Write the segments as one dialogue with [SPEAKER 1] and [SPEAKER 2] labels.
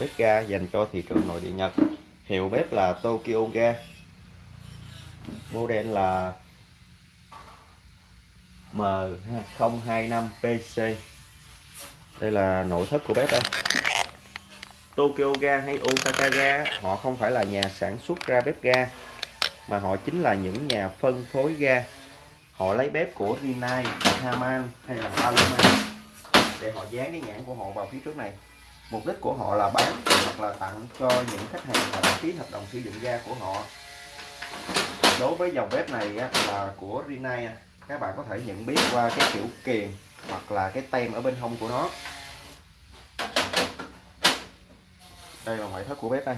[SPEAKER 1] bếp ga dành cho thị trường nội địa Nhật. Hiệu bếp là Tokyo Ga. Model là M025PC đây là nội thất của bếp đây. Tokyo Ga hay Osaka Ga họ không phải là nhà sản xuất ra bếp ga mà họ chính là những nhà phân phối ga. Họ lấy bếp của Rinnai, Haman hay là Paloma để họ dán cái nhãn của họ vào phía trước này mục đích của họ là bán hoặc là tặng cho những khách hàng đã ký hợp đồng sử dụng ga của họ. Đối với dòng bếp này á, là của Rinnai các bạn có thể nhận biết qua cái kiểu kiềm hoặc là cái tem ở bên hông của nó. Đây là ngoại thất của bếp đây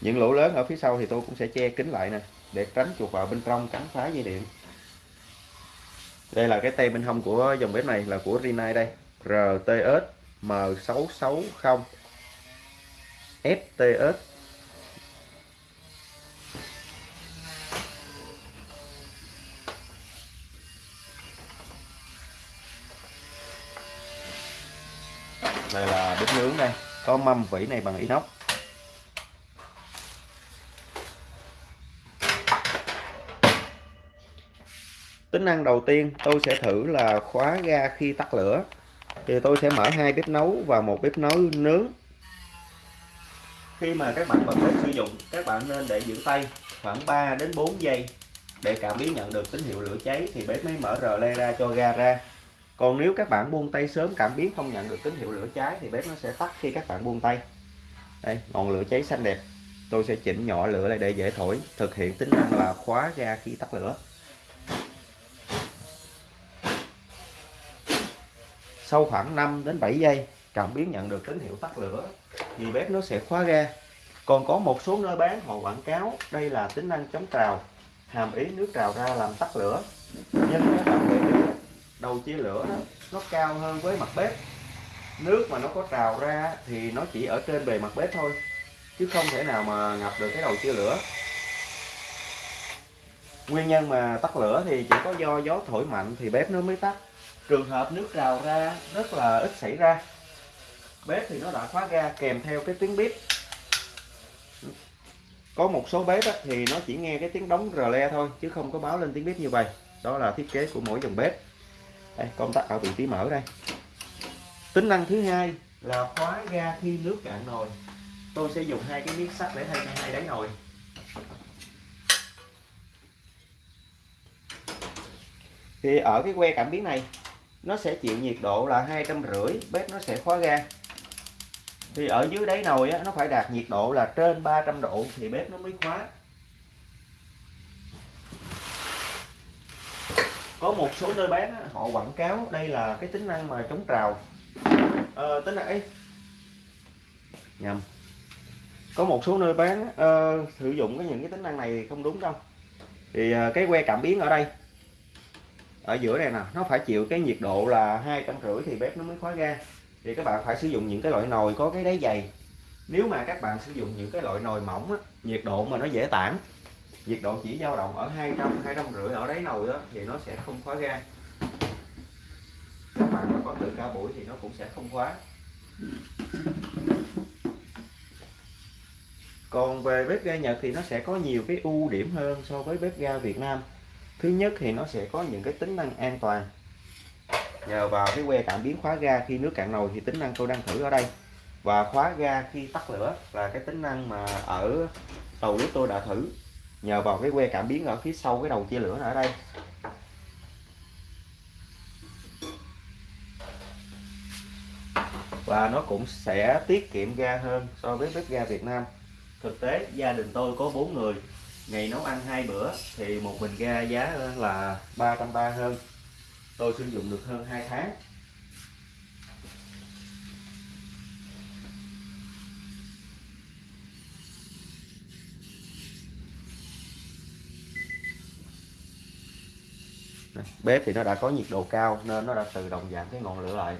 [SPEAKER 1] những lỗ lớn ở phía sau thì tôi cũng sẽ che kín lại nè để tránh chuột vào bên trong cắn phá dây điện. Đây là cái tem bên hông của dòng bếp này là của Rinnai đây. RTS M660 FTS đây là bếp nướng đây. Có mâm vỉ này bằng inox. Tính năng đầu tiên tôi sẽ thử là khóa ga khi tắt lửa thì tôi sẽ mở hai bếp nấu và một bếp nấu nướng. Khi mà các bạn bật bếp sử dụng, các bạn nên để giữ tay khoảng 3 đến 4 giây để cảm biến nhận được tín hiệu lửa cháy thì bếp mới mở rờ le ra cho ga ra. Còn nếu các bạn buông tay sớm cảm biến không nhận được tín hiệu lửa cháy thì bếp nó sẽ tắt khi các bạn buông tay. Đây, ngọn lửa cháy xanh đẹp. Tôi sẽ chỉnh nhỏ lửa lại để dễ thổi, thực hiện tính năng là khóa ga khi tắt lửa. Sau khoảng 5 đến 7 giây cảm biến nhận được tín hiệu tắt lửa. Thì bếp nó sẽ khóa ga. Còn có một số nơi bán họ quảng cáo đây là tính năng chống trào hàm ý nước trào ra làm tắt lửa. Nhưng các bạn để ý đầu chia lửa đó, nó cao hơn với mặt bếp. Nước mà nó có trào ra thì nó chỉ ở trên bề mặt bếp thôi chứ không thể nào mà ngập được cái đầu chia lửa. Nguyên nhân mà tắt lửa thì chỉ có do gió thổi mạnh thì bếp nó mới tắt trường hợp nước trào ra, rất là ít xảy ra. Bếp thì nó đã khóa ga, kèm theo cái tiếng bếp. Có một số bếp thì nó chỉ nghe cái tiếng đóng rờ le thôi, chứ không có báo lên tiếng bếp như vậy. Đó là thiết kế của mỗi dòng bếp. Đây, công tắc ở vị trí mở đây. Tính năng thứ hai là khóa ga khi nước cạn nồi. Tôi sẽ dùng hai cái miếng sắt để thay cho hai đáy nồi. Thì ở cái que cảm biến này nó sẽ chịu nhiệt độ là hai trăm rưỡi bếp nó sẽ khóa ga. Thì ở dưới đáy nồi á, nó phải đạt nhiệt độ là trên 300 độ thì bếp nó mới khóa. Có một số nơi bán á, họ quảng cáo đây là cái tính năng mà chống trào. À, tính năng ấy. Nhầm. Có một số nơi bán uh, sử dụng cái những cái tính năng này không đúng đâu. Thì uh, cái que cảm biến ở đây ở giữa này nè nó phải chịu cái nhiệt độ là hai trăm rưỡi thì bếp nó mới khóa ga thì các bạn phải sử dụng những cái loại nồi có cái đáy dày. Nếu mà các bạn sử dụng những cái loại nồi mỏng á, nhiệt độ mà nó dễ tản nhiệt độ chỉ dao động ở 200 200 rưỡi ở đáy nồi đó thì nó sẽ không khóa ga các bạn mà có tự ca buổi thì nó cũng sẽ không khóa còn về bếp ga Nhật thì nó sẽ có nhiều cái ưu điểm hơn so với bếp ga Việt Nam thứ nhất thì nó sẽ có những cái tính năng an toàn. Nhờ vào cái que cảm biến khóa ga khi nước cạn nồi thì tính năng tôi đang thử ở đây. Và khóa ga khi tắt lửa là cái tính năng mà ở tàu lúc tôi đã thử. Nhờ vào cái que cảm biến ở phía sau cái đầu chia lửa ở đây. Và nó cũng sẽ tiết kiệm ga hơn so với bếp ga Việt Nam. Thực tế, gia đình tôi có bốn người ngày nấu ăn hai bữa thì một bình ga giá là 330 hơn. Tôi sử dụng được hơn 2 tháng. Bếp thì nó đã có nhiệt độ cao nên nó đã tự động giảm cái ngọn lửa lại.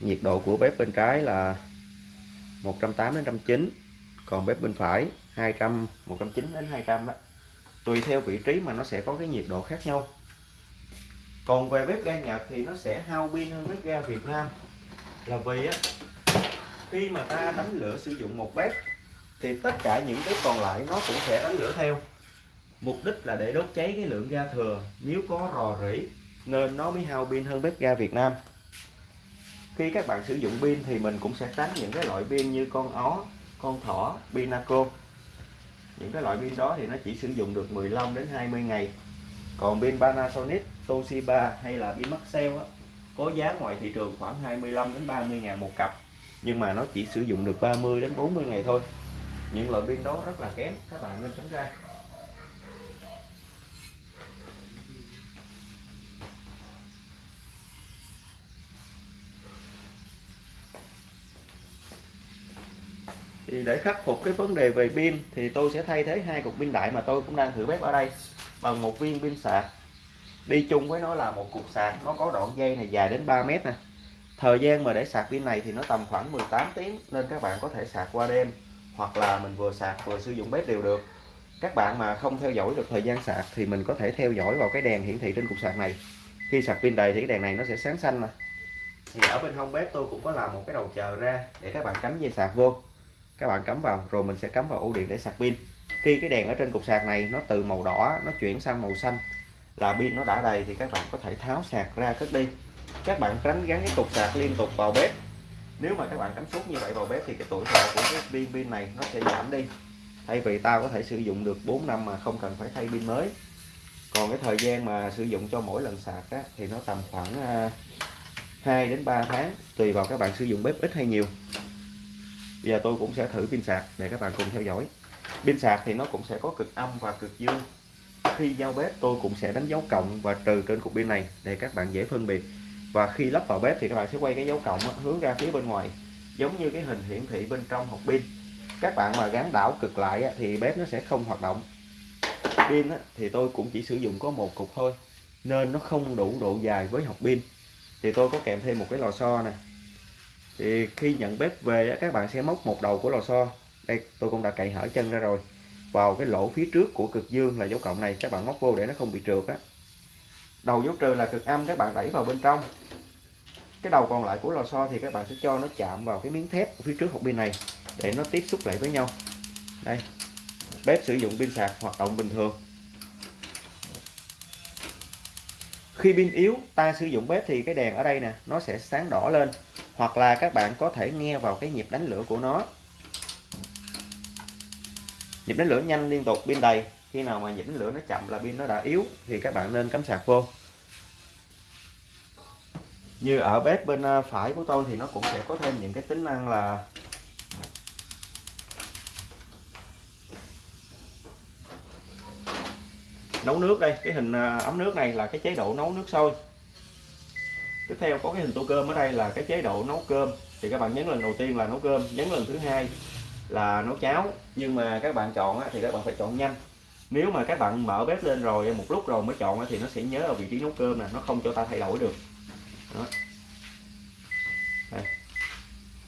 [SPEAKER 1] Nhiệt độ của bếp bên trái là 180 đến 190 còn bếp bên phải 200 190 đến 200 đó. Tùy theo vị trí mà nó sẽ có cái nhiệt độ khác nhau. Còn về bếp ga Nhật thì nó sẽ hao pin hơn bếp ga Việt Nam. Là vì á, khi mà ta đánh lửa sử dụng một bếp, thì tất cả những bếp còn lại nó cũng sẽ đánh lửa theo. Mục đích là để đốt cháy cái lượng ga thừa. Nếu có rò rỉ, nên nó mới hao pin hơn bếp ga Việt Nam. Khi các bạn sử dụng pin thì mình cũng sẽ tránh những cái loại pin như con ó, con thỏ pinaco những cái loại pin đó thì nó chỉ sử dụng được 15 đến 20 ngày. Còn pin Panasonic Toshiba hay là pin Maxell á, có giá ngoài thị trường khoảng 25 đến 30 ngàn một cặp. Nhưng mà nó chỉ sử dụng được 30 đến 40 ngày thôi. Những loại pin đó rất là kém các bạn nên tránh ra. Thì để khắc phục cái vấn đề về pin thì tôi sẽ thay thế hai cục pin đại mà tôi cũng đang thử bếp ở đây bằng một viên pin sạc. Đi chung với nó là một cục sạc, nó có đoạn dây này dài đến 3 mét nè. Thời gian mà để sạc pin này thì nó tầm khoảng 18 tiếng nên các bạn có thể sạc qua đêm hoặc là mình vừa sạc vừa sử dụng bếp đều được. Các bạn mà không theo dõi được thời gian sạc thì mình có thể theo dõi vào cái đèn hiển thị trên cục sạc này. Khi sạc pin đầy thì cái đèn này nó sẽ sáng xanh mà. Thì ở bên hông bếp tôi cũng có làm một cái đầu chờ ra để các bạn cắm dây sạc vô các bạn cắm vào rồi mình sẽ cắm vào ổ điện để sạc pin. Khi cái đèn ở trên cục sạc này nó từ màu đỏ nó chuyển sang màu xanh là pin nó đã đầy thì các bạn có thể tháo sạc ra cất đi. Các bạn tránh gắn cái cục sạc liên tục vào bếp. Nếu mà các bạn cắm suốt như vậy vào bếp thì cái tuổi thọ của cái pin pin này nó sẽ giảm đi. Thay vì tao có thể sử dụng được 4 năm mà không cần phải thay pin mới. Còn cái thời gian mà sử dụng cho mỗi lần sạc á, thì nó tầm khoảng à, 2 đến 3 tháng tùy vào các bạn sử dụng bếp ít hay nhiều bây giờ tôi cũng sẽ thử pin sạc để các bạn cùng theo dõi. Pin sạc thì nó cũng sẽ có cực âm và cực dương. Khi giao bếp, tôi cũng sẽ đánh dấu cộng và trừ trên cục pin này để các bạn dễ phân biệt. Và khi lắp vào bếp thì các bạn sẽ quay cái dấu cộng hướng ra phía bên ngoài, giống như cái hình hiển thị bên trong hộp pin. Các bạn mà gắn đảo cực lại thì bếp nó sẽ không hoạt động. Pin thì tôi cũng chỉ sử dụng có một cục thôi, nên nó không đủ độ dài với hộp pin. Thì tôi có kèm thêm một cái lò xo này thì khi nhận bếp về các bạn sẽ móc một đầu của lò xo. Đây, tôi cũng đã cậy hở chân ra rồi. Vào cái lỗ phía trước của cực dương là dấu cộng này, các bạn móc vô để nó không bị trượt á. Đầu dấu trừ là cực âm, các bạn đẩy vào bên trong. Cái đầu còn lại của lò xo thì các bạn sẽ cho nó chạm vào cái miếng thép phía trước hộp pin này để nó tiếp xúc lại với nhau. Đây, bếp sử dụng pin sạc hoạt động bình thường. Khi pin yếu, ta sử dụng bếp thì cái đèn ở đây nè, nó sẽ sáng đỏ lên hoặc là các bạn có thể nghe vào cái nhịp đánh lửa của nó. Nhịp đánh lửa nhanh liên tục pin đầy. Khi nào mà nhịp đánh lửa nó chậm là pin nó đã yếu thì các bạn nên cắm sạc vô. Như ở bếp bên à, phải của tôi thì nó cũng sẽ có thêm những cái tính năng là nấu nước đây. Cái hình à, ấm nước này là cái chế độ nấu nước sôi tiếp theo có cái hình tô cơm ở đây là cái chế độ nấu cơm. Thì các bạn nhấn lần đầu tiên là nấu cơm nhấn lần thứ hai là nấu cháo. Nhưng mà các bạn chọn thì các bạn phải chọn nhanh. Nếu mà các bạn mở bếp lên rồi một lúc rồi mới chọn thì nó sẽ nhớ ở vị trí nấu cơm nè nó không cho ta thay đổi được. Đó. Đây.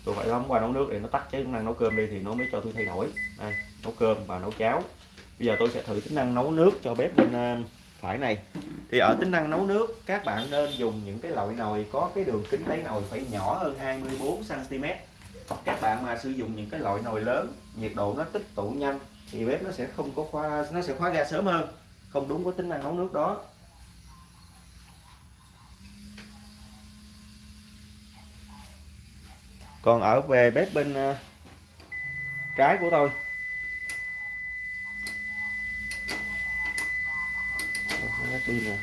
[SPEAKER 1] tôi phải bấm qua nấu nước để nó tắt cái tính năng nấu cơm đi thì nó mới cho tôi thay đổi. Đây, nấu cơm và nấu cháo. Bây giờ tôi sẽ thử tính năng nấu nước cho bếp bên um, phải này. Thì ở tính năng nấu nước, các bạn nên dùng những cái loại nồi có cái đường kính đáy nồi phải nhỏ hơn 24 cm các bạn mà sử dụng những cái loại nồi lớn, nhiệt độ nó tích tụ nhanh, thì bếp nó sẽ không có khóa nó sẽ khóa ga sớm hơn. Không đúng với tính năng nấu nước đó. Còn ở về bếp bên ờ, trái của tôi pin rồi.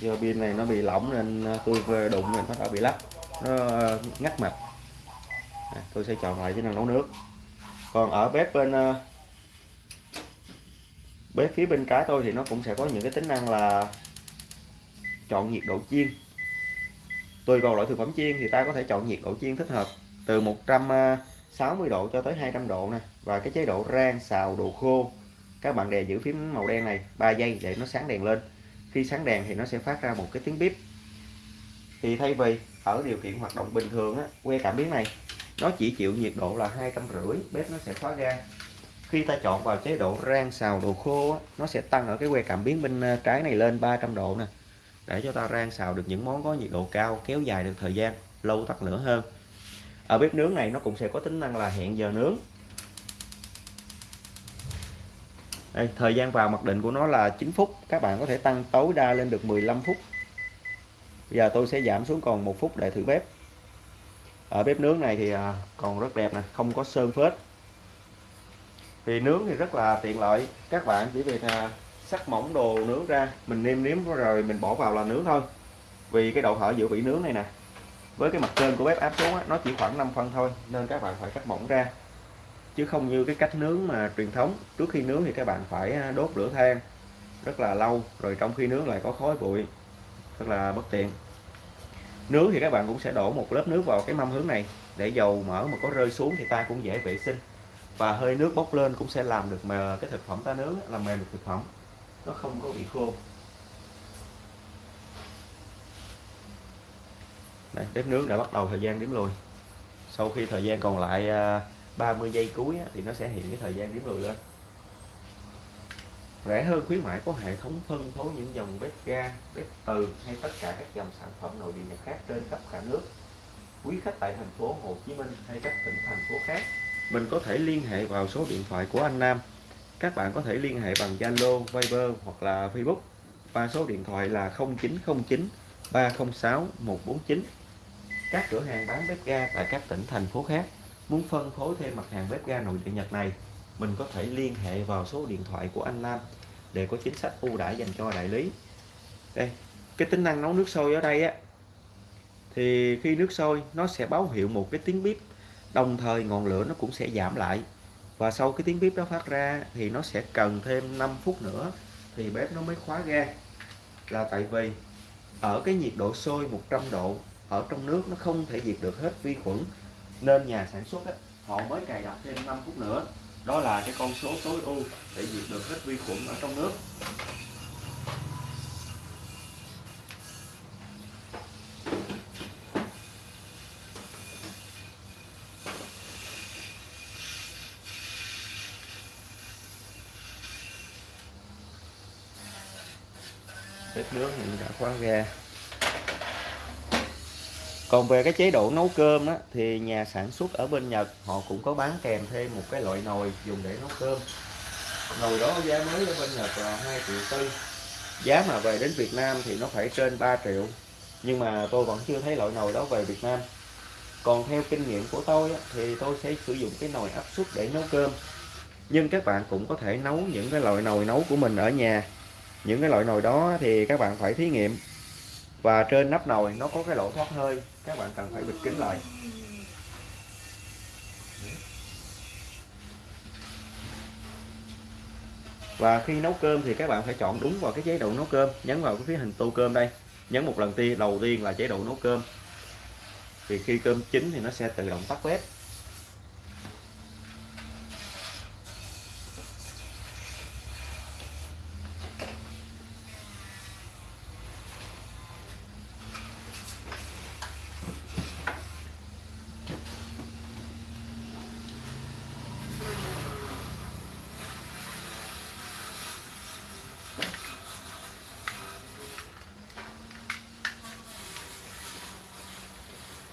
[SPEAKER 1] Do pin này nó bị lỏng nên à, tôi đụng nên nó đã bị lắc nó à, ngắt mạch à, tôi sẽ chọn lại cái năng nấu nước. Còn ở bếp bên bếp phía bên trái tôi thì nó cũng sẽ có những cái tính năng là chọn nhiệt độ chiên. Tùy vào loại thực phẩm chiên thì ta có thể chọn nhiệt độ chiên thích hợp từ 160 độ cho tới 200 độ nè. Và cái chế độ rang xào đồ khô. Các bạn đè giữ phím màu đen này 3 giây để nó sáng đèn lên. Khi sáng đèn thì nó sẽ phát ra một cái tiếng bíp. Thì thay vì ở điều kiện hoạt động bình thường á que cảm biến này nó chỉ chịu nhiệt độ là hai trăm rưỡi bếp nó sẽ khóa ga khi ta chọn vào chế độ rang xào đồ khô á, nó sẽ tăng ở cái que cảm biến bên ờ, trái này lên 300 độ nè. Để cho ta rang xào được những món có nhiệt độ cao kéo dài được thời gian lâu tắt lửa hơn ở bếp nướng này nó cũng sẽ có tính năng là hẹn giờ nướng. Đây, thời gian vào mặc định của nó là 9 phút. Các bạn có thể tăng tối đa lên được 15 phút. Bây giờ tôi sẽ giảm xuống còn một phút để thử bếp. Ở bếp nướng này thì à, còn rất đẹp nè không có sơn phết. Thì nướng thì rất là tiện lợi. Các bạn chỉ việc à, sắc mỏng đồ nướng ra mình nêm nếm rồi mình bỏ vào là nướng thôi. Vì cái độ hở giữa vị nướng này nè với cái mặt trên của bếp áp xuống á, nó chỉ khoảng 5 phân thôi nên các bạn phải cắt mỏng ra. Chứ không như cái cách nướng mà truyền thống trước khi nướng thì các bạn phải à, đốt lửa than rất là lâu rồi trong khi nướng lại có khói bụi rất là bất tiện. Nướng thì các bạn cũng sẽ đổ một lớp nước vào cái mâm hướng này để dầu mỡ mà có rơi xuống thì ta cũng dễ vệ sinh. Và hơi nước bốc lên cũng sẽ làm được mà cái thực phẩm ta nướng là mềm được thực phẩm. Nó không có bị khô. Đây, bếp nướng đã bắt đầu thời gian đếm lùi. Sau khi thời gian còn lại à, 30 giây cuối thì nó sẽ hiện cái thời gian đếm lùi lên. Rẻ hơn khuyến mãi có hệ thống phân phối những dòng bếp ga bếp từ hay tất cả các dòng sản phẩm nội địa nhật khác trên khắp cả nước. Quý khách tại thành phố Hồ Chí Minh hay các tỉnh thành phố khác. Mình có thể liên hệ vào số điện thoại của anh Nam. Các bạn có thể liên hệ bằng Zalo, Viber hoặc là Facebook. Và số điện thoại là 0909 306 149 các cửa hàng bán bếp ga tại các tỉnh, thành phố khác muốn phân phối thêm mặt hàng bếp ga nội địa Nhật này, mình có thể liên hệ vào số điện thoại của anh Nam để có chính sách ưu đãi dành cho đại lý. Đây, cái tính năng nấu nước sôi ở đây á, thì khi nước sôi, nó sẽ báo hiệu một cái tiếng bếp đồng thời ngọn lửa nó cũng sẽ giảm lại. Và sau cái tiếng bếp đó phát ra thì nó sẽ cần thêm 5 phút nữa thì bếp nó mới khóa ga. Là tại vì ở cái nhiệt độ sôi 100 độ ở trong nước nó không thể diệt được hết vi khuẩn nên nhà sản xuất á, họ mới cài đặt thêm 5 phút nữa. Đó là cái con số tối ưu để diệt được hết vi khuẩn ở trong nước. Bếp nướng thì đã khóa ga còn về cái chế độ nấu cơm á, thì nhà sản xuất ở bên Nhật họ cũng có bán kèm thêm một cái loại nồi dùng để nấu cơm. Nồi đó giá mới ở bên Nhật là 2 triệu tư. Giá mà về đến Việt Nam thì nó phải trên 3 triệu. Nhưng mà tôi vẫn chưa thấy loại nồi đó về Việt Nam. Còn theo kinh nghiệm của tôi á, thì tôi sẽ sử dụng cái nồi áp suất để nấu cơm. Nhưng các bạn cũng có thể nấu những cái loại nồi nấu của mình ở nhà. Những cái loại nồi đó thì các bạn phải thí nghiệm và trên nắp nồi nó có cái lỗ thoát hơi. Các bạn cần phải bịt kín lại. Và khi nấu cơm thì các bạn phải chọn đúng vào cái chế độ nấu cơm, nhấn vào cái phía hình tô cơm đây. Nhấn một lần tiên, đầu tiên là chế độ nấu cơm. Thì khi cơm chín thì nó sẽ tự động tắt bếp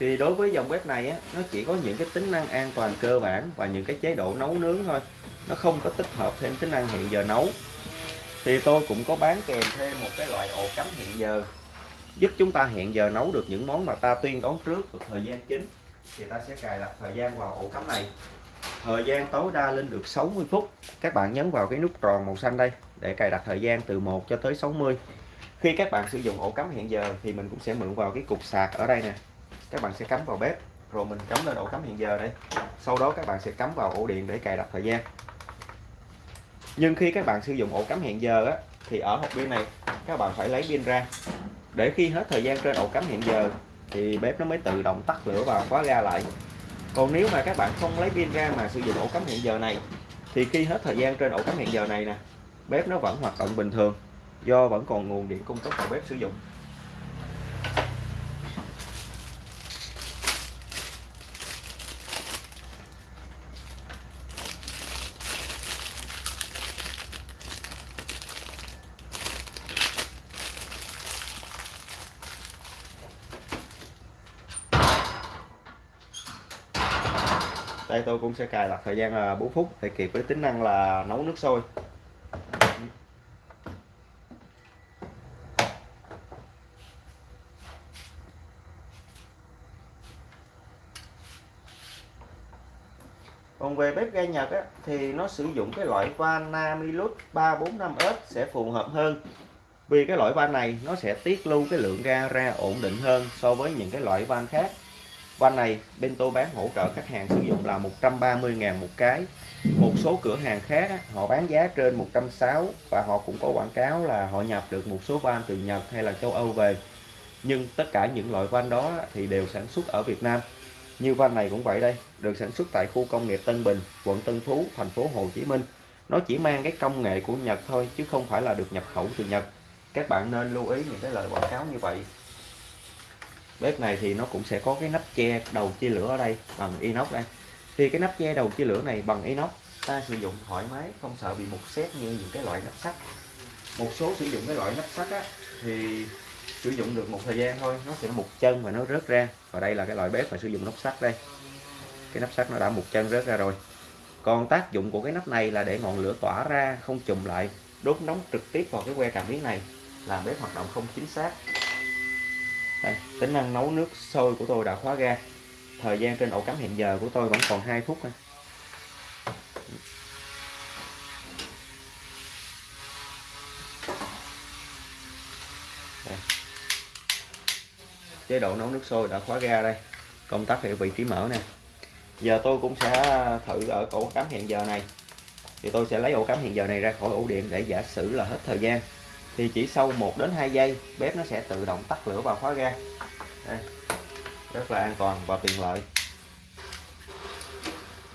[SPEAKER 1] thì đối với dòng bếp này á, nó chỉ có những cái tính năng an toàn cơ bản và những cái chế độ nấu nướng thôi. Nó không có tích hợp thêm tính năng hẹn giờ nấu. Thì tôi cũng có bán kèm thêm một cái loại ổ cắm hẹn giờ giúp chúng ta hẹn giờ nấu được những món mà ta tuyên đoán trước được thời gian chính. Thì ta sẽ cài đặt thời gian vào ổ cắm này. Thời gian tối đa lên được 60 phút. Các bạn nhấn vào cái nút tròn màu xanh đây để cài đặt thời gian từ 1 cho tới 60 khi các bạn sử dụng ổ cắm hẹn giờ thì mình cũng sẽ mượn vào cái cục sạc ở đây nè các bạn sẽ cắm vào bếp. Rồi mình cắm lên ổ cắm hiện giờ đây. Sau đó các bạn sẽ cắm vào ổ điện để cài đặt thời gian. Nhưng khi các bạn sử dụng ổ cắm hẹn giờ á, thì ở hộp pin này các bạn phải lấy pin ra. Để khi hết thời gian trên ổ cắm hẹn giờ thì bếp nó mới tự động tắt lửa và khóa ga lại. Còn nếu mà các bạn không lấy pin ra mà sử dụng ổ cắm hẹn giờ này thì khi hết thời gian trên ổ cắm hẹn giờ này nè bếp nó vẫn hoạt động bình thường do vẫn còn nguồn điện cung cấp vào bếp sử dụng. Đây tôi cũng sẽ cài đặt thời gian là 4 phút để kịp với tính năng là nấu nước sôi. Còn về bếp ga Nhật á, thì nó sử dụng cái loại van Namilus 345S sẽ phù hợp hơn. Vì cái loại van này nó sẽ tiết lưu cái lượng ga ra ổn định hơn so với những cái loại van khác van này bên tôi bán hỗ trợ khách hàng sử dụng là 130.000 một cái. Một số cửa hàng khác họ bán giá trên 160 và họ cũng có quảng cáo là họ nhập được một số van từ Nhật hay là châu Âu về. Nhưng tất cả những loại van đó thì đều sản xuất ở Việt Nam. Như van này cũng vậy đây, được sản xuất tại khu công nghiệp Tân Bình, quận Tân Phú, thành phố Hồ Chí Minh. Nó chỉ mang cái công nghệ của Nhật thôi, chứ không phải là được nhập khẩu từ Nhật. Các bạn nên lưu ý những cái lời quảng cáo như vậy bếp này thì nó cũng sẽ có cái nắp che đầu chia lửa ở đây bằng inox đây. Thì cái nắp che đầu chia lửa này bằng inox ta sử dụng thoải mái không sợ bị mục xét như những cái loại nắp sắt. Một số sử dụng cái loại nắp sắt á, thì sử dụng được một thời gian thôi nó sẽ mục chân và nó rớt ra. Và đây là cái loại bếp mà sử dụng nắp sắt đây. Cái nắp sắt nó đã mục chân rớt ra rồi. Còn tác dụng của cái nắp này là để ngọn lửa tỏa ra không chùm lại. Đốt nóng trực tiếp vào cái que cảm biến này làm bếp hoạt động không chính xác đây, tính năng nấu nước sôi của tôi đã khóa ga thời gian trên ổ cắm hiện giờ của tôi vẫn còn 2 phút à. đây. chế độ nấu nước sôi đã khóa ga đây. Công tắc ở vị trí mở nè. Giờ tôi cũng sẽ thử ở ổ cắm hiện giờ này. Thì tôi sẽ lấy ổ cắm hiện giờ này ra khỏi ổ điện để giả sử là hết thời gian thì chỉ sau 1 đến 2 giây, bếp nó sẽ tự động tắt lửa và khóa ga. Đây. rất là an toàn và tiện lợi.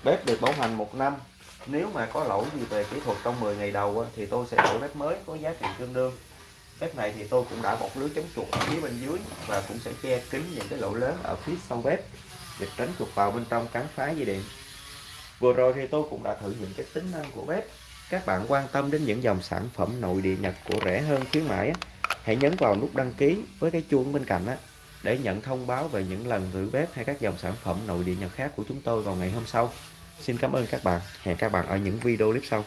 [SPEAKER 1] Bếp được bảo hành một năm. Nếu mà có lỗi gì về kỹ thuật trong 10 ngày đầu thì tôi sẽ đổi bếp mới có giá trị tương đương. Bếp này thì tôi cũng đã bọc lưới chống chuột ở phía bên dưới và cũng sẽ che kín những cái lỗ lớn ở phía sau bếp để tránh chuột vào bên trong cắn phá dây điện. Vừa rồi thì tôi cũng đã thử những cái tính năng của bếp các bạn quan tâm đến những dòng sản phẩm nội địa Nhật của rẻ hơn khuyến mãi hãy nhấn vào nút đăng ký với cái chuông bên cạnh á, để nhận thông báo về những lần thử bếp hay các dòng sản phẩm nội địa Nhật khác của chúng tôi vào ngày hôm sau. Xin cảm ơn các bạn. Hẹn các bạn ở những video clip sau.